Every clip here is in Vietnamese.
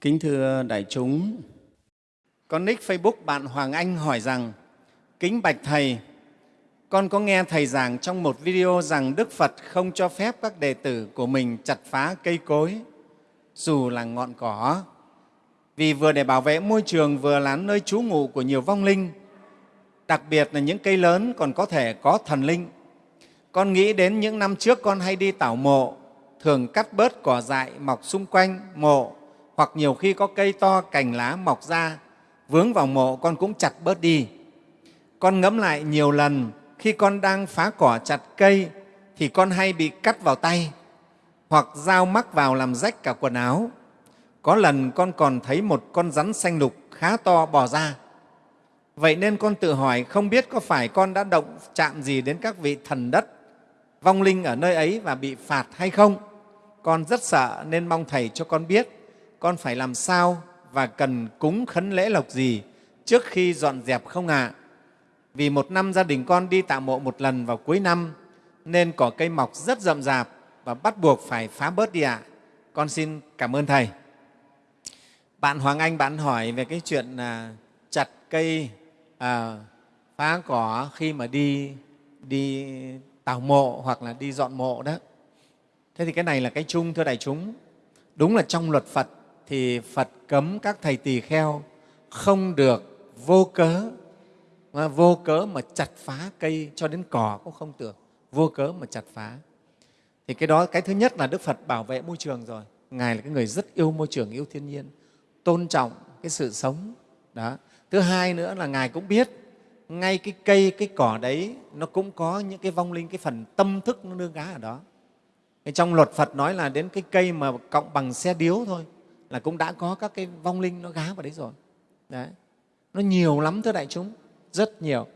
Kính thưa đại chúng, con nick Facebook bạn Hoàng Anh hỏi rằng Kính bạch Thầy, con có nghe Thầy giảng trong một video rằng Đức Phật không cho phép các đệ tử của mình chặt phá cây cối, dù là ngọn cỏ, vì vừa để bảo vệ môi trường vừa là nơi trú ngụ của nhiều vong linh, đặc biệt là những cây lớn còn có thể có thần linh. Con nghĩ đến những năm trước con hay đi tảo mộ, thường cắt bớt cỏ dại mọc xung quanh mộ hoặc nhiều khi có cây to cành lá mọc ra, vướng vào mộ con cũng chặt bớt đi. Con ngẫm lại nhiều lần, khi con đang phá cỏ chặt cây, thì con hay bị cắt vào tay, hoặc dao mắc vào làm rách cả quần áo. Có lần con còn thấy một con rắn xanh lục khá to bò ra. Vậy nên con tự hỏi không biết có phải con đã động chạm gì đến các vị thần đất, vong linh ở nơi ấy và bị phạt hay không. Con rất sợ nên mong thầy cho con biết con phải làm sao và cần cúng khấn lễ lộc gì trước khi dọn dẹp không ạ? À? Vì một năm gia đình con đi tạo mộ một lần vào cuối năm nên cỏ cây mọc rất rậm rạp và bắt buộc phải phá bớt đi ạ. À. Con xin cảm ơn Thầy. Bạn Hoàng Anh bạn hỏi về cái chuyện à, chặt cây, à, phá cỏ khi mà đi đi tảo mộ hoặc là đi dọn mộ đó. Thế thì cái này là cái chung thưa đại chúng. Đúng là trong luật Phật thì Phật cấm các thầy tỳ kheo không được vô cớ. Mà vô cớ mà chặt phá cây cho đến cỏ cũng không được. Vô cớ mà chặt phá. Thì cái đó, cái thứ nhất là đức phật bảo vệ môi trường rồi. Ngài là cái người rất yêu môi trường, yêu thiên nhiên, tôn trọng cái sự sống. Đó. Thứ hai nữa là ngài cũng biết ngay cái cây, cái cỏ đấy nó cũng có những cái vong linh, cái phần tâm thức nó nương gá ở đó. Trong luật phật nói là đến cái cây mà cộng bằng xe điếu thôi là cũng đã có các cái vong linh nó gá vào đấy rồi. Đấy. Nó nhiều lắm thưa đại chúng rất nhiều.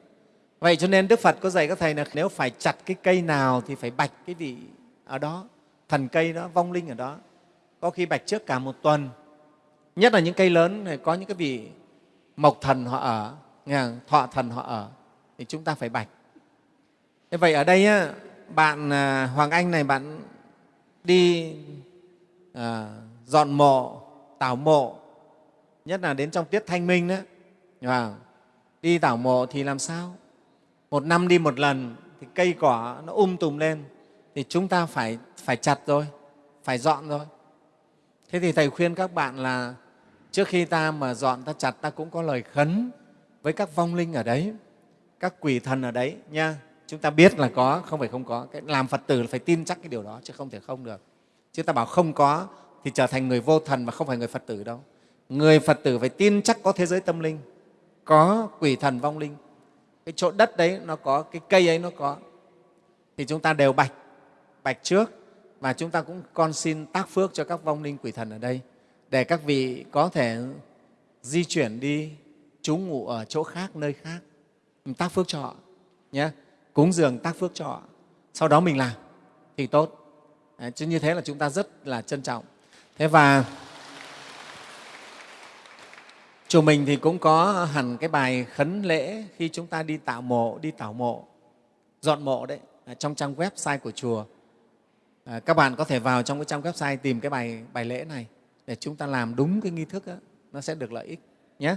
Vậy cho nên đức phật có dạy các thầy là nếu phải chặt cái cây nào thì phải bạch cái vị ở đó thần cây đó vong linh ở đó. Có khi bạch trước cả một tuần. Nhất là những cây lớn này có những cái vị mộc thần họ ở nghe thọ thần họ ở thì chúng ta phải bạch. Thế vậy ở đây á, bạn à, hoàng anh này bạn đi à, dọn mộ tảo mộ, nhất là đến trong tiết thanh minh đó. Và đi tảo mộ thì làm sao? Một năm đi một lần thì cây cỏ nó um tùm lên thì chúng ta phải phải chặt rồi, phải dọn rồi. Thế thì thầy khuyên các bạn là trước khi ta mà dọn, ta chặt, ta cũng có lời khấn với các vong linh ở đấy, các quỷ thần ở đấy nha. Chúng ta biết là có, không phải không có. Cái làm phật tử là phải tin chắc cái điều đó, chứ không thể không được. Chứ ta bảo không có thì trở thành người vô thần mà không phải người phật tử đâu. Người phật tử phải tin chắc có thế giới tâm linh, có quỷ thần vong linh. Cái chỗ đất đấy nó có, cái cây ấy nó có. Thì chúng ta đều bạch bạch trước và chúng ta cũng con xin tác phước cho các vong linh quỷ thần ở đây, để các vị có thể di chuyển đi, trú ngụ ở chỗ khác, nơi khác. Mình tác phước cho họ, nhé. Cúng dường tác phước cho họ. Sau đó mình làm, thì tốt. Chứ như thế là chúng ta rất là trân trọng thế và chùa mình thì cũng có hẳn cái bài khấn lễ khi chúng ta đi tạo mộ đi tảo mộ dọn mộ đấy à, trong trang website của chùa. À, các bạn có thể vào trong cái trang website tìm cái bài bài lễ này để chúng ta làm đúng cái nghi thức đó, nó sẽ được lợi ích nhé.